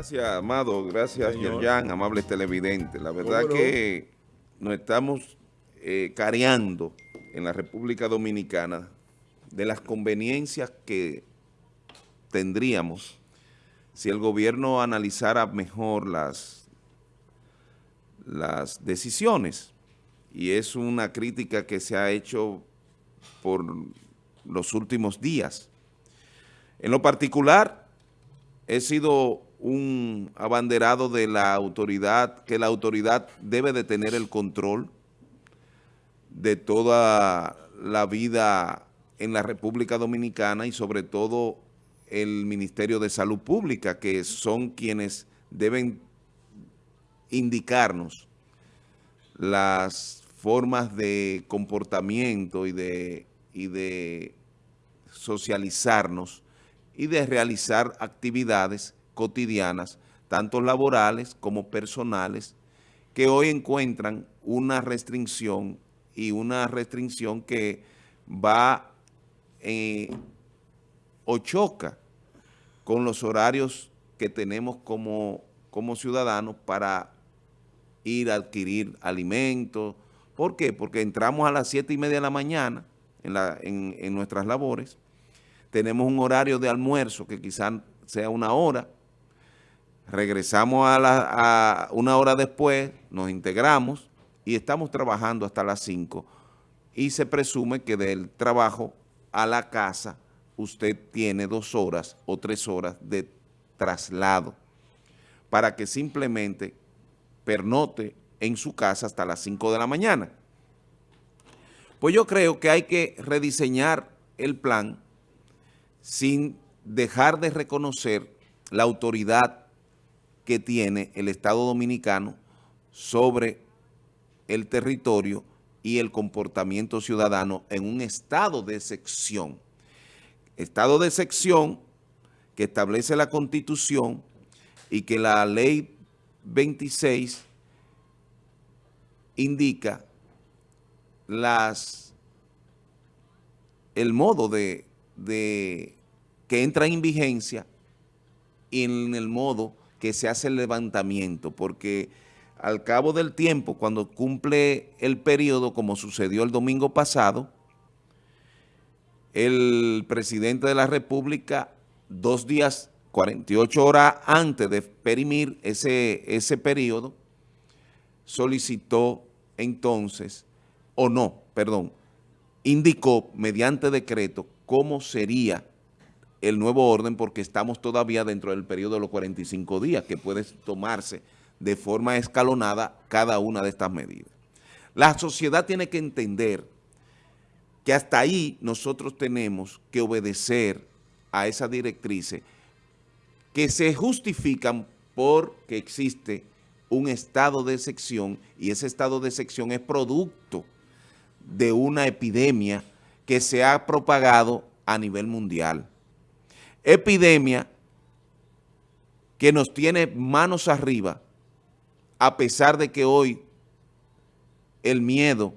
Gracias, Amado. Gracias, Yerjan, amables televidentes. La verdad que nos estamos eh, careando en la República Dominicana de las conveniencias que tendríamos si el gobierno analizara mejor las, las decisiones. Y es una crítica que se ha hecho por los últimos días. En lo particular, he sido un abanderado de la autoridad, que la autoridad debe de tener el control de toda la vida en la República Dominicana y sobre todo el Ministerio de Salud Pública, que son quienes deben indicarnos las formas de comportamiento y de, y de socializarnos y de realizar actividades cotidianas, tanto laborales como personales, que hoy encuentran una restricción y una restricción que va eh, o choca con los horarios que tenemos como, como ciudadanos para ir a adquirir alimentos. ¿Por qué? Porque entramos a las siete y media de la mañana en, la, en, en nuestras labores, tenemos un horario de almuerzo que quizás sea una hora, regresamos a, la, una hora después, nos integramos y estamos trabajando hasta las 5 y se presume que del trabajo a la casa usted tiene dos horas o tres horas de traslado para que simplemente pernote en su casa hasta las 5 de la mañana. Pues yo creo que hay que rediseñar el plan sin dejar de reconocer la autoridad que tiene el Estado Dominicano sobre el territorio y el comportamiento ciudadano en un estado de sección. Estado de sección que establece la Constitución y que la Ley 26 indica las el modo de de que entra en vigencia en el modo que se hace el levantamiento, porque al cabo del tiempo, cuando cumple el periodo, como sucedió el domingo pasado, el presidente de la República, dos días, 48 horas antes de perimir ese, ese periodo, solicitó entonces, o no, perdón, indicó mediante decreto cómo sería el nuevo orden porque estamos todavía dentro del periodo de los 45 días que puede tomarse de forma escalonada cada una de estas medidas. La sociedad tiene que entender que hasta ahí nosotros tenemos que obedecer a esas directrices que se justifican porque existe un estado de sección y ese estado de sección es producto de una epidemia que se ha propagado a nivel mundial. Epidemia que nos tiene manos arriba, a pesar de que hoy el miedo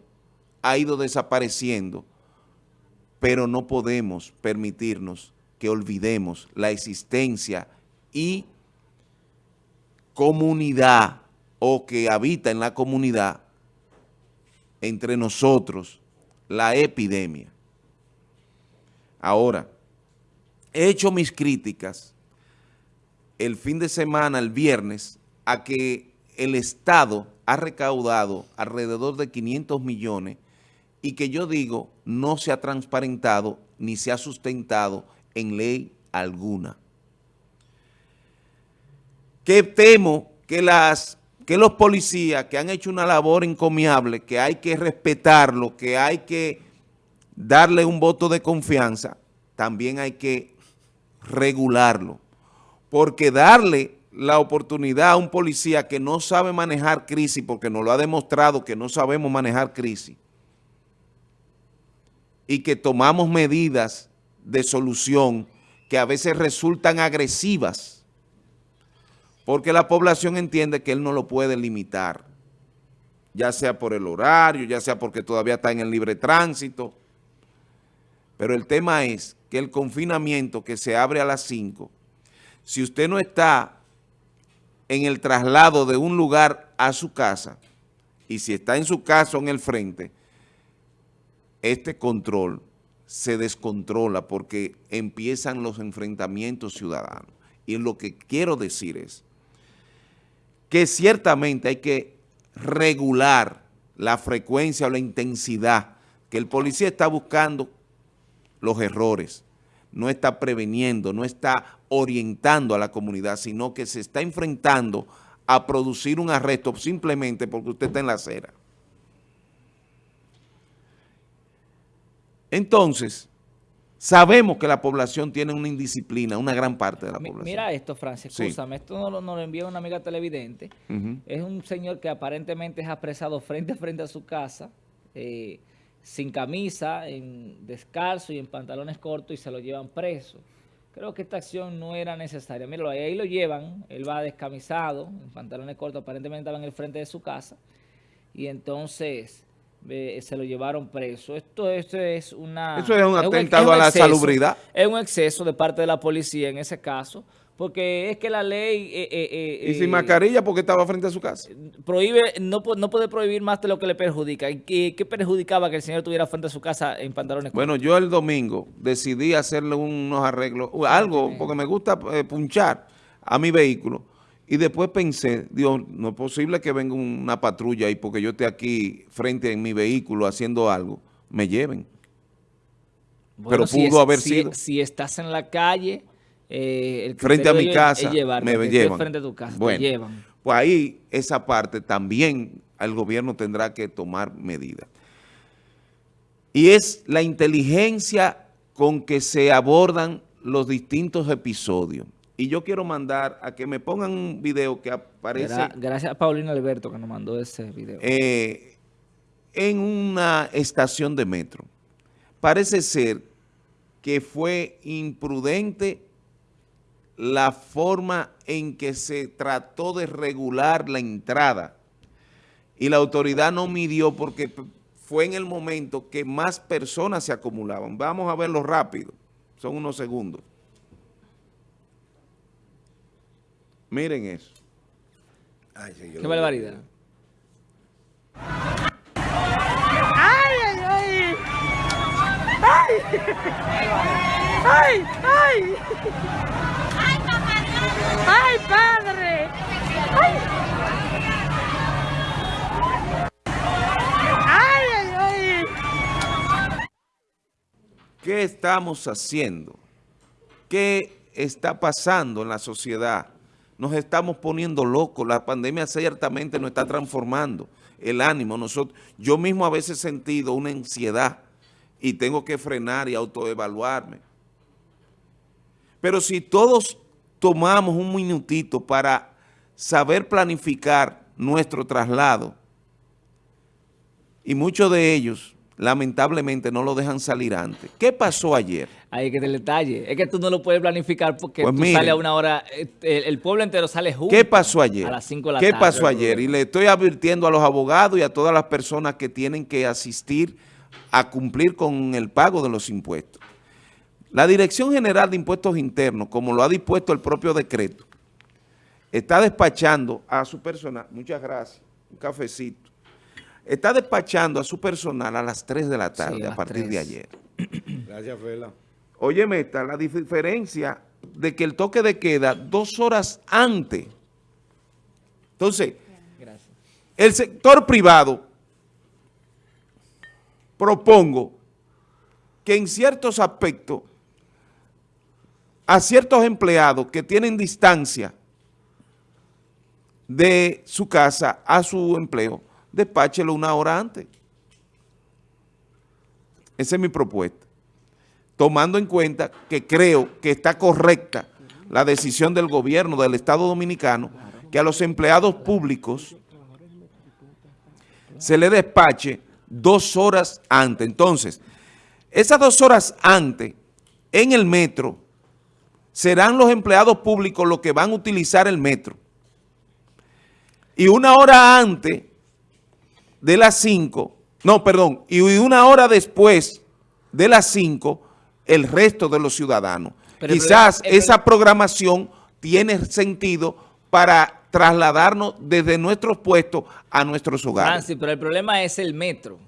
ha ido desapareciendo, pero no podemos permitirnos que olvidemos la existencia y comunidad o que habita en la comunidad entre nosotros la epidemia. Ahora, he hecho mis críticas el fin de semana, el viernes, a que el Estado ha recaudado alrededor de 500 millones y que yo digo no se ha transparentado ni se ha sustentado en ley alguna. Que temo que, las, que los policías que han hecho una labor encomiable, que hay que respetarlo, que hay que darle un voto de confianza, también hay que regularlo. Porque darle la oportunidad a un policía que no sabe manejar crisis, porque nos lo ha demostrado que no sabemos manejar crisis, y que tomamos medidas de solución que a veces resultan agresivas, porque la población entiende que él no lo puede limitar, ya sea por el horario, ya sea porque todavía está en el libre tránsito, pero el tema es que el confinamiento que se abre a las 5, si usted no está en el traslado de un lugar a su casa, y si está en su casa en el frente, este control se descontrola porque empiezan los enfrentamientos ciudadanos. Y lo que quiero decir es que ciertamente hay que regular la frecuencia o la intensidad que el policía está buscando los errores, no está preveniendo, no está orientando a la comunidad, sino que se está enfrentando a producir un arresto simplemente porque usted está en la acera. Entonces, sabemos que la población tiene una indisciplina, una gran parte de la población. Mira esto, Francis, escúchame, esto nos lo, lo, envía una amiga televidente. Es un señor que aparentemente es apresado frente a frente a su casa, eh, sin camisa, en descalzo y en pantalones cortos y se lo llevan preso. Creo que esta acción no era necesaria. Míralo, ahí lo llevan, él va descamisado, en pantalones cortos, aparentemente estaba en el frente de su casa, y entonces eh, se lo llevaron preso. Esto, esto es una... Eso es un atentado a la salubridad. Es un exceso de parte de la policía en ese caso, porque es que la ley... Eh, eh, y sin mascarilla porque estaba frente a su casa. Prohíbe, no, no puede prohibir más de lo que le perjudica. ¿Qué, ¿Qué, perjudicaba que el señor estuviera frente a su casa en pantalones? Bueno, yo el domingo decidí hacerle unos arreglos, algo, porque me gusta punchar a mi vehículo. Y después pensé, Dios, no es posible que venga una patrulla y porque yo esté aquí frente en mi vehículo haciendo algo, me lleven. Pero pudo haber sido. Si estás en la calle, eh, el frente a mi casa, me llevan. Frente a tu casa, bueno, llevan. Pues ahí, esa parte también el gobierno tendrá que tomar medidas. Y es la inteligencia con que se abordan los distintos episodios. Y yo quiero mandar a que me pongan un video que aparece... Gracias a Paulina Alberto que nos mandó ese video. Eh, en una estación de metro. Parece ser que fue imprudente la forma en que se trató de regular la entrada y la autoridad no midió porque fue en el momento que más personas se acumulaban. Vamos a verlo rápido, son unos segundos. Miren eso. Ay, Qué barbaridad. ¡Ay, ay, ay! ¡Ay! ¡Ay, ay! ¡Ay, papá ¡Ay, padre! ¡Ay! ¡Ay, ay, ay! ¿Qué estamos haciendo? ¿Qué está pasando en la sociedad? nos estamos poniendo locos. La pandemia ciertamente nos está transformando el ánimo. Nosotros, yo mismo a veces he sentido una ansiedad y tengo que frenar y autoevaluarme. Pero si todos tomamos un minutito para saber planificar nuestro traslado, y muchos de ellos lamentablemente no lo dejan salir antes. ¿Qué pasó ayer? Ahí que te detalle. Es que tú no lo puedes planificar porque pues tú sales a una hora, el, pueblo entero sale junto. ¿Qué pasó ayer? A las 5 de la ¿Qué pasó ayer? Y le estoy advirtiendo a los abogados y a todas las personas que tienen que asistir a cumplir con el pago de los impuestos. La Dirección General de Impuestos Internos, como lo ha dispuesto el propio decreto, está despachando a su personal, muchas gracias, un cafecito, está despachando a su personal a las 3 de la tarde a, partir de ayer. Gracias, Fela. Óyeme, está la diferencia de que el toque de queda dos horas antes. Entonces, el sector privado, propongo que en ciertos aspectos, a ciertos empleados que tienen distancia de su casa a su empleo, despáchelo una hora antes. Esa es mi propuesta. Tomando en cuenta que creo que está correcta la decisión del gobierno del Estado Dominicano que a los empleados públicos se le despache dos horas antes. Entonces, esas dos horas antes en el metro serán los empleados públicos los que van a utilizar el metro. Y una hora antes de las 5, no, perdón, y una hora después de las 5, el resto de los ciudadanos. Quizás esa programación tiene sentido para trasladarnos desde nuestros puestos a nuestros hogares. Francis, pero el problema es el metro.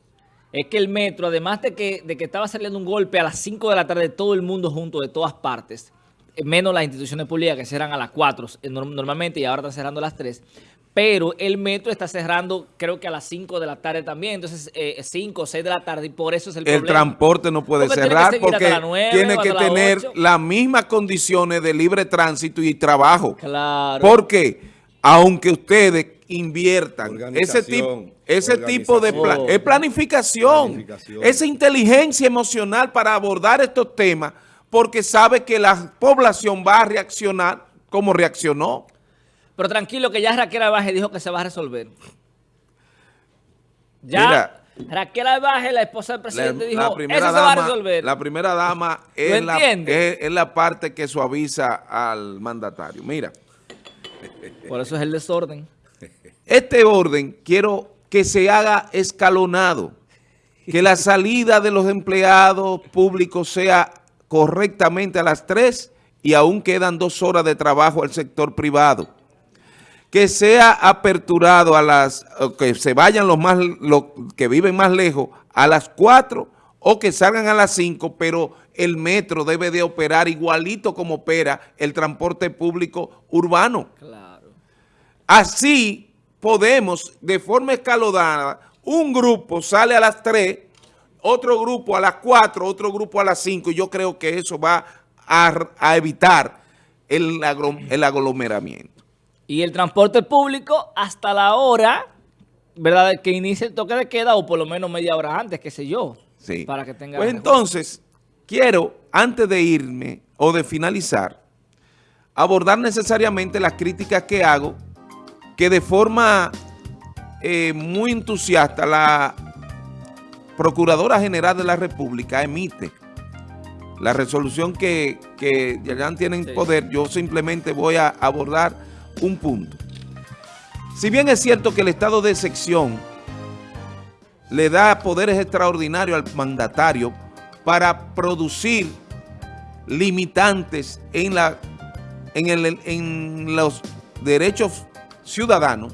Es que el metro, además de que, de que estaba saliendo un golpe a las 5 de la tarde, todo el mundo junto de todas partes, menos las instituciones públicas que cierran a las 4 eh, normalmente y ahora están cerrando a las 3, pero el metro está cerrando creo que a las 5 de la tarde también, entonces 5 o 6 de la tarde y por eso es el, el problema. El transporte no puede porque cerrar tiene porque 9, tiene que tener 8. las mismas condiciones de libre tránsito y trabajo. Claro. Porque aunque ustedes inviertan ese tipo, ese tipo de pla Oh. es planificación, Planificación. esa inteligencia emocional para abordar estos temas, porque sabe que la población va a reaccionar como reaccionó. Pero tranquilo que ya Raquel Albaje dijo que se va a resolver. Ya Mira. Raquel Albaje, la esposa del La, presidente, la dijo, eso primera se va a resolver. la primera dama es la, es la parte que suaviza al mandatario. Mira, Por eso es el desorden. este orden quiero que se haga escalonado, que la salida de los empleados públicos sea correctamente a las 3 y aún quedan dos horas de trabajo al sector privado. Que sea aperturado a las, que se vayan los más, los que viven más lejos a las 4 o que salgan a las 5, pero el metro debe de operar igualito como opera el transporte público urbano. Claro. Así podemos, de forma escalonada, un grupo sale a las 3, otro grupo a las 4, otro grupo a las 5, y yo creo que eso va a, a evitar el, el aglomeramiento. Y el transporte público hasta la hora, ¿verdad? Que inicie el toque de queda o por lo menos media hora antes, qué sé yo. Sí. Para que tenga... Pues entonces, quiero, antes de irme o de finalizar, abordar necesariamente las críticas que hago, que de forma eh, muy entusiasta la Procuradora General de la República emite la resolución que, que ya tienen Sí. poder, yo simplemente voy a abordar un punto. Si bien es cierto que el estado de excepción le da poderes extraordinarios al mandatario para producir limitantes en, la, en, el- en los derechos ciudadanos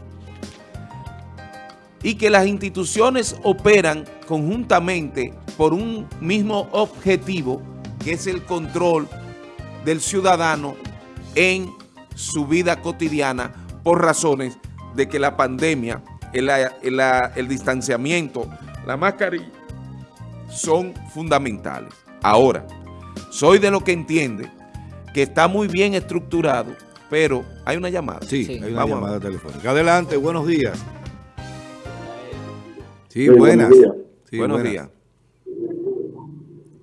y que las instituciones operan conjuntamente por un mismo objetivo, que es el control del ciudadano en su vida cotidiana por razones de que la pandemia, el, el- el distanciamiento, la mascarilla, son fundamentales. Ahora, soy de lo que entiende que está muy bien estructurado, pero hay una llamada. Sí, Sí. hay una Vamos llamada telefónica. Adelante, buenos días. Sí, Sí, buenas. buenos días. Sí, Buenos buenas. días.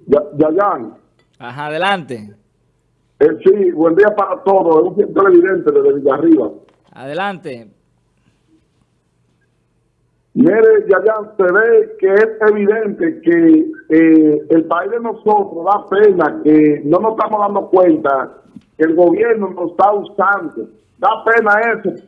Ya- Yayan, Ajá, adelante. eh, sí, buen día para todos. Es un televidente desde Villarriba. Adelante. Mire, Yayan, se ve que es evidente que eh, el país de nosotros da pena que no nos estamos dando cuenta que el gobierno nos está usando. Da pena eso.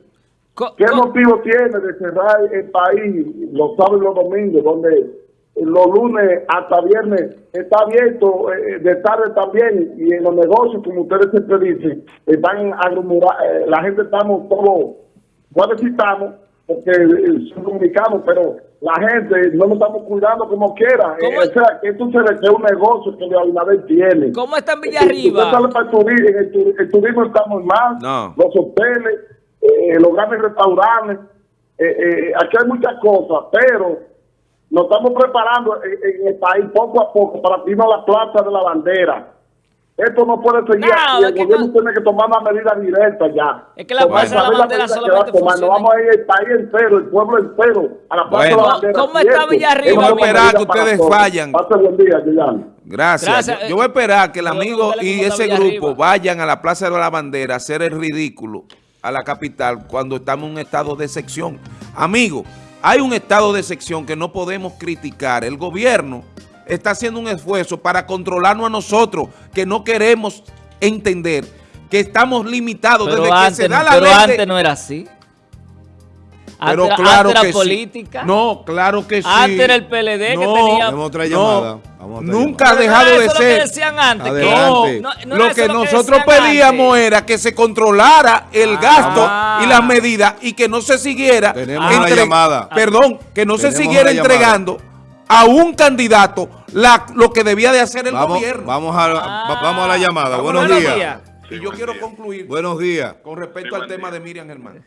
¿Qué motivo tiene de cerrar el país los sábados y los domingos, donde los lunes hasta viernes está abierto, eh, de tarde también, y en los negocios, como ustedes siempre dicen, están aglomerados, eh, la gente estamos todos, bueno, estamos, porque eh, son dominicanos, pero la gente no nos estamos cuidando como quiera. Eh, o sea, que esto se ve que es un negocio que Abinader tiene. ¿Cómo está en Villarriba? sale para el turismo, en el, tu- el turismo está muy mal, No. los hoteles, eh, los grandes restaurantes, eh, eh, aquí hay muchas cosas, pero nos estamos preparando en, en el país poco a poco para irnos a la plaza de la bandera. Esto no puede seguir No, así, el gobierno no- tiene que tomar una medida directa ya. Es que la plaza de la bandera solamente va a tomar. Nos funciona- vamos a ir el país entero, el pueblo entero, a la plaza Bueno. de la bandera. ¿Cómo está. Villarriba, una amigo? medida Esperar que ustedes todos. fallan. Pase buen día, Yolanda. Gracias. Gracias. Yo, yo voy a esperar que el Yo voy a amigo y ese grupo vayan a la Plaza de la Bandera a hacer el ridículo a la capital cuando estamos en un estado de sección. Amigo, hay un estado de sección que no podemos criticar. El gobierno está haciendo un esfuerzo para controlarnos a nosotros, que no queremos entender que estamos limitados Pero, desde que se da la pero ley de- antes no era así. Antes, Pero era- claro sí. política. No, claro que sí. Antes era el PLD que tenía... No, llamada. Vamos a nunca ha dejado de eso lo que ser. decían antes. Adelante. no- no lo que nosotros pedíamos antes. era que se controlara el Ah. gasto y las medidas y que no se siguiera Tenemos una llamada. perdón, que no se siguiera llamada. entregando a un candidato la- lo que debía de hacer el Vamos, gobierno. vamos, a, va- vamos a la llamada. Vamos Buenos días. llamada. Y yo quiero concluir Buenos días. con respecto Sí, al tema día. de Miriam Germán.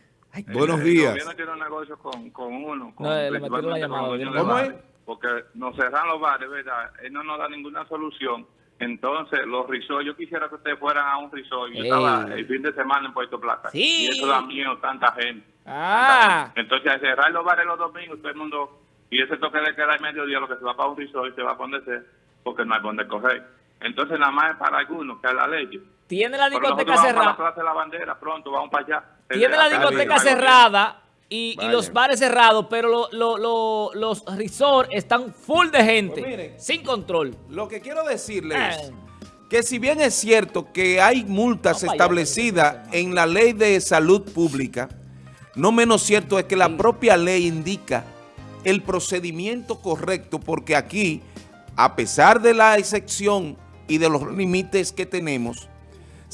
Buenos El días. gobierno tiene un negocio con, con uno. Con, No, le metieron la llamada, ¿no? de ¿Cómo es? Porque nos cerran los bares, ¿verdad? Él no nos da ninguna solución. Entonces, los risos, yo quisiera que ustedes fueran a un risol. Yo Ey. estaba el fin de semana en Puerto Plata. Sí. Y eso da miedo, tanta gente. Ah, Entonces, al cerrar los bares los domingos, todo el mundo, y ese toque de queda al mediodía, lo que se va para un risol y se va a poner sea, porque no hay donde correr. Entonces, nada más es para algunos, que es la ley. Tiene la discoteca para la cerrada. La Bandera, pronto vamos para allá. Tiene la discoteca cerrada y, los bares cerrados, pero lo- lo- lo- los resorts están full de gente, Pues miren. sin control. Lo que quiero decirles Eh. es que si bien es cierto que hay multas establecidas en la ley de salud pública, no menos cierto es que la propia ley indica el procedimiento correcto porque aquí, a pesar de la excepción y de los límites que tenemos,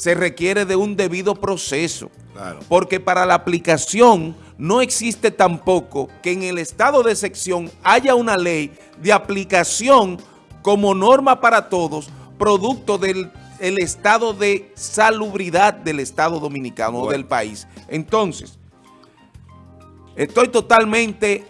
se requiere de un debido proceso. Claro. Porque para la aplicación no existe tampoco que en el estado de sección haya una ley de aplicación como norma para todos, producto del el estado de salubridad del Estado Dominicano o del país. Entonces, estoy totalmente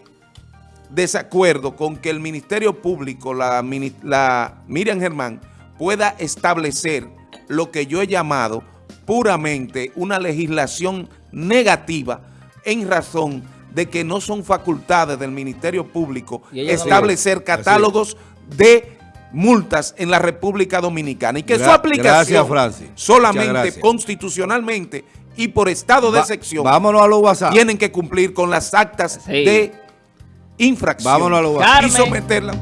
desacuerdo con que el Ministerio Público, la, la Miriam Germán, pueda establecer lo que yo he llamado puramente una legislación negativa en razón de que no son facultades del Ministerio Público no establecer es. catálogos de multas en la República Dominicana y que su aplicación gracias, solamente gracias. constitucionalmente y por estado de Va- sección vámonos a los WhatsApp. tienen que cumplir con las actas Sí. de infracción Vámonos a los y Carmen. someterla